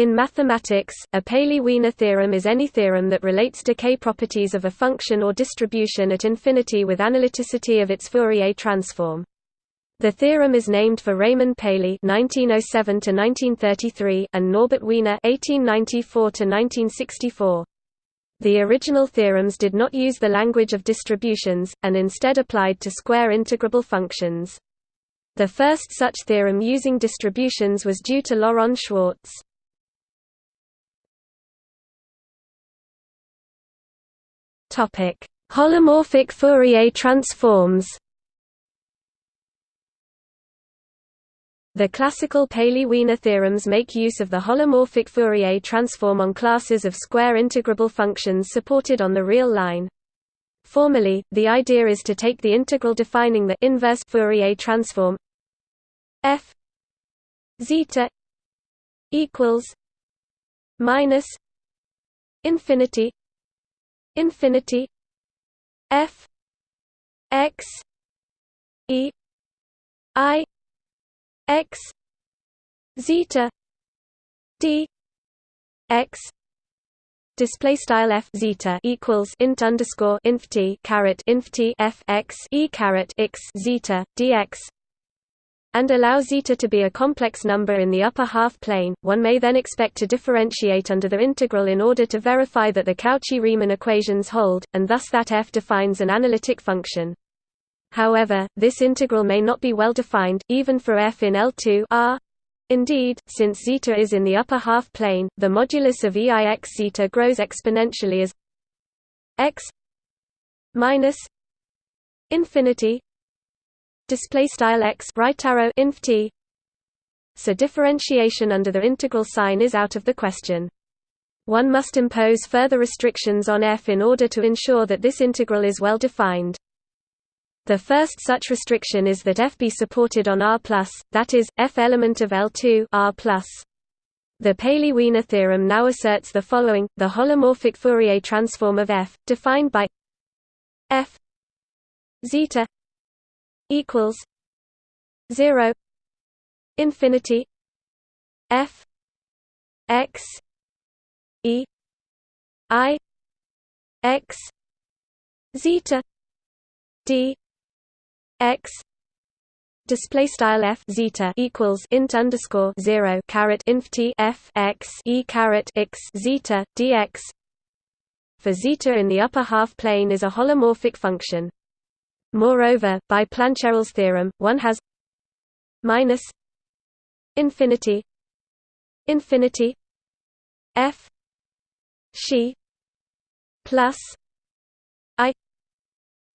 In mathematics, a Paley-Wiener theorem is any theorem that relates decay properties of a function or distribution at infinity with analyticity of its Fourier transform. The theorem is named for Raymond Paley (1907–1933) and Norbert Wiener (1894–1964). The original theorems did not use the language of distributions, and instead applied to square integrable functions. The first such theorem using distributions was due to Laurent Schwartz. Topic: Holomorphic Fourier transforms. The classical Paley-Wiener theorems make use of the holomorphic Fourier transform on classes of square integrable functions supported on the real line. Formally, the idea is to take the integral defining the inverse Fourier transform f zeta equals minus infinity infinity f x e i x zeta d x. Display style f zeta equals int underscore inf t caret inf t f x e caret x zeta dx and allow zeta to be a complex number in the upper half plane, one may then expect to differentiate under the integral in order to verify that the Cauchy-Riemann equations hold, and thus that f defines an analytic function. However, this integral may not be well defined, even for f in L2 R. Indeed, since zeta is in the upper half plane, the modulus of EIX zeta grows exponentially as x minus infinity display style x right arrow inf t. So differentiation under the integral sign is out of the question. One must impose further restrictions on f in order to ensure that this integral is well defined. The first such restriction is that f be supported on R+, that is, f element of L2 R+. The Paley-Wiener theorem now asserts the following: the holomorphic Fourier transform of f, defined by f zeta equals 0 infinity f x e i x zeta d x display style f zeta equals int underscore 0 caret inf t f x e caret x zeta dx for zeta in the upper half plane is a holomorphic function Moreover, by Plancherel's theorem, one has minus infinity infinity f she plus i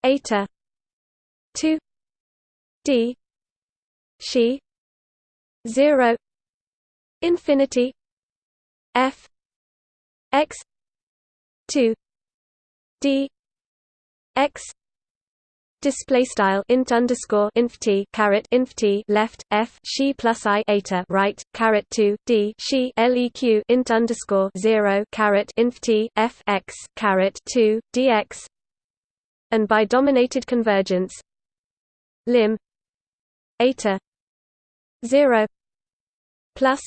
eta 2 d she 0 infinity f x 2 d x display style int underscore inf t caret inf t left f she plus i eta right caret 2 d she leq int underscore 0 caret inf t f x caret 2 dx and by dominated convergence lim eta 0 plus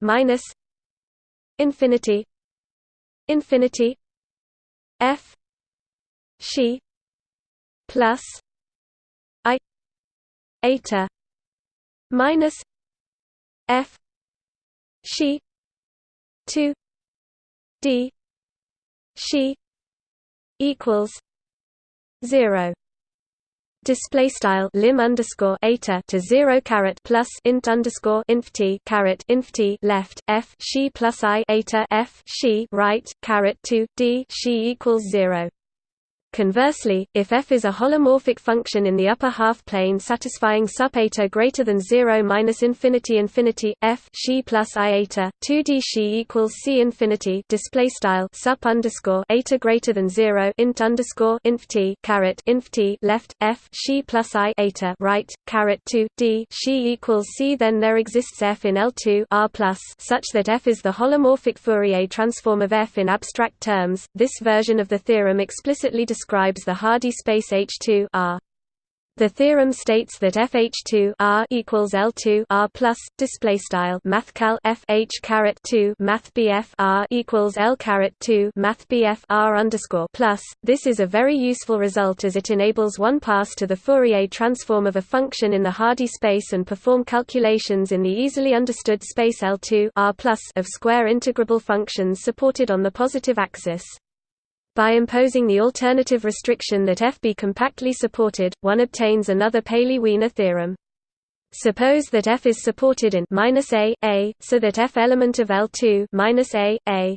minus infinity infinity f she plus i eta minus f she 2 d she equals 0 display style lim underscore eta to zero caret plus int underscore inf t caret inf t left f she plus i eta f she right caret two d she equals zero. Conversely, if f is a holomorphic function in the upper half plane satisfying sup eta greater than 0 minus infinity infinity f she plus i eta 2d she equals c infinity display style sup underscore eta greater than 0 int underscore inf t caret inf t left f she plus i eta right caret 2 d she equals c then there exists f in L2 R plus such that f is the holomorphic Fourier transform of f in abstract terms. This version of the theorem explicitly describes describes the Hardy space H2 R. The theorem states that FH2 R equals L2 R plus display style mathcal FH caret 2 math BF R equals L caret 2 math BF R underscore plus. This is a very useful result as it enables one pass to the Fourier transform of a function in the Hardy space and perform calculations in the easily understood space L2 R plus of square integrable functions supported on the positive axis. By imposing the alternative restriction that f be compactly supported, one obtains another Paley-Wiener theorem. Suppose that f is supported in -a, a, so that f element of L2 -a, a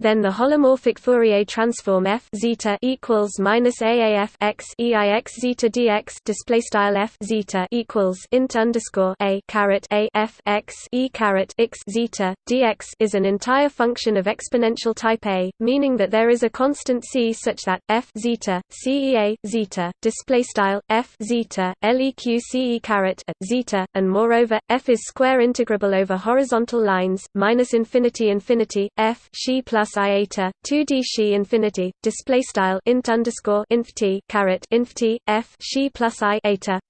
then the holomorphic Fourier transform f zeta equals minus aaf x eix zeta dx display style f zeta equals int underscore a caret a f x e caret x zeta dx is an entire function of exponential type a, meaning that there is a constant c such that f zeta cea zeta display style f zeta leq ce caret zeta, and moreover f is square integrable over horizontal lines minus infinity infinity f she plus plus iata 2d she infinity display style int underscore inf t caret inf t f she plus i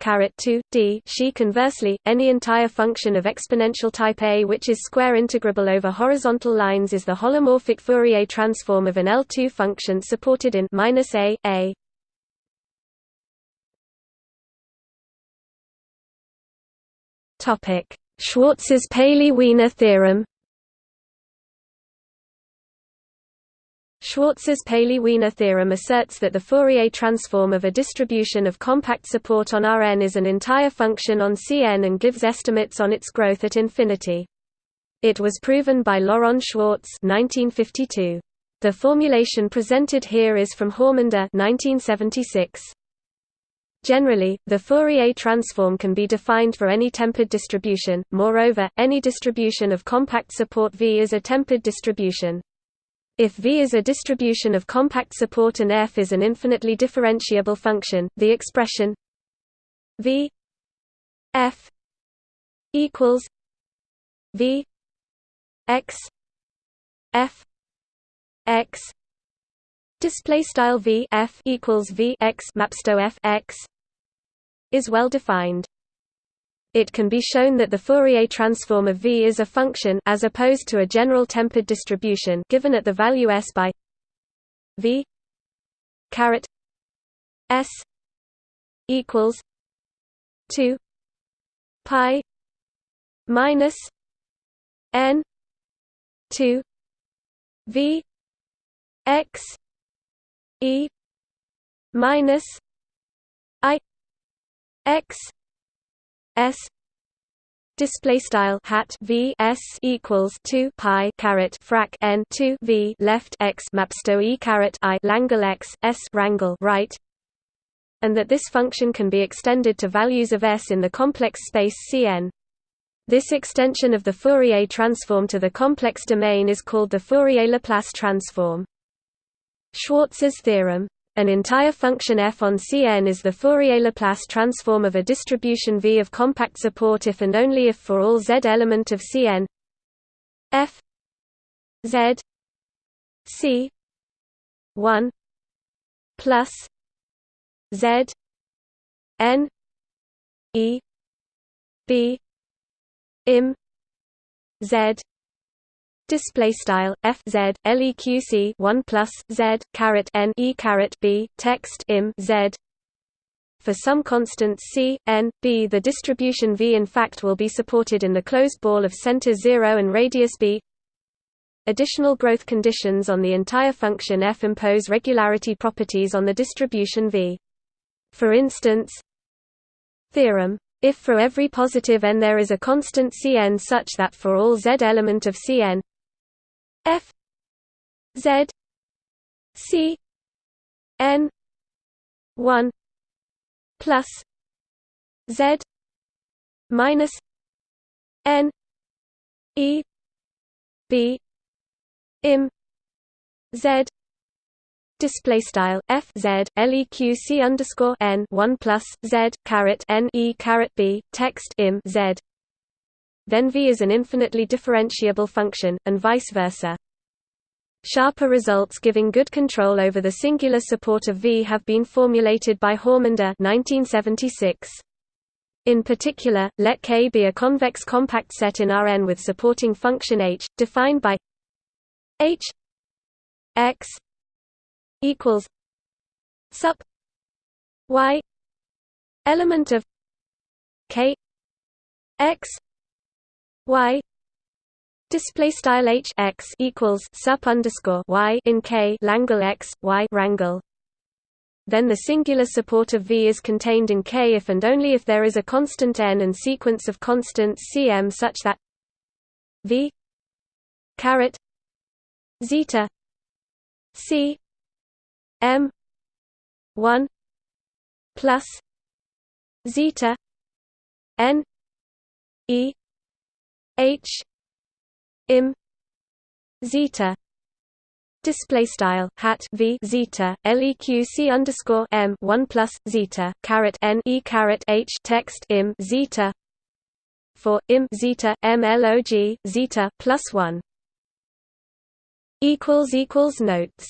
caret 2 d she conversely any entire function of exponential type a which is square integrable over horizontal lines is the holomorphic Fourier transform of an L2 function supported in minus a a Topic: Schwartz's Paley-Wiener theorem. Schwartz's Paley-Wiener theorem asserts that the Fourier transform of a distribution of compact support on Rn is an entire function on Cn and gives estimates on its growth at infinity. It was proven by Laurent Schwartz 1952. The formulation presented here is from Hormander 1976. Generally, the Fourier transform can be defined for any tempered distribution, moreover, any distribution of compact support V is a tempered distribution. If V is a distribution of compact support and f is an infinitely differentiable function, the expression V f equals V x f x display style V f equals V x mapsto f x is well defined. It can be shown that the Fourier transform of V is a function as opposed to a general tempered distribution given at the value s by V caret s equals 2 pi minus n 2 V x e minus i x s display style hat v s equals 2 pi caret frac n 2 v left x mapsto e caret i langle x s rangle right and that this function can be extended to values of s in the complex space Cn. This extension of the Fourier transform to the complex domain is called the Fourier-Laplace transform. Schwartz's theorem an entire function f on Cn is the Fourier-Laplace transform of a distribution V of compact support if and only if for all z element of Cn. F. Z. C. 1 plus z. N. E. B. Im z display style f z leq 1 plus z caret n e caret b text im z for some constants c, n, b the distribution v in fact will be supported in the closed ball of center 0 and radius b Additional growth conditions on the entire function f impose regularity properties on the distribution v. For instance Theorem if for every positive n there is a constant Cn such that for all z element of Cn F Z C N one plus Z minus N E B Im Z. Display style f z leq c underscore n one plus z caret n e caret b text im z then V is an infinitely differentiable function, and vice versa. Sharper results giving good control over the singular support of V have been formulated by Hormander 1976. In particular, let K be a convex compact set in Rn with supporting function h, defined by h x equals sup y element of k x y display style h x equals sup underscore y in k langle x y rangle then the singular support of V is contained in K if and only if there is a constant n and sequence of constants Cm such that V caret zeta C M one plus zeta N E H im zeta. Display style hat v zeta leq c underscore m one plus zeta caret n e caret h text im zeta. For im zeta m log zeta plus one. Equals equals notes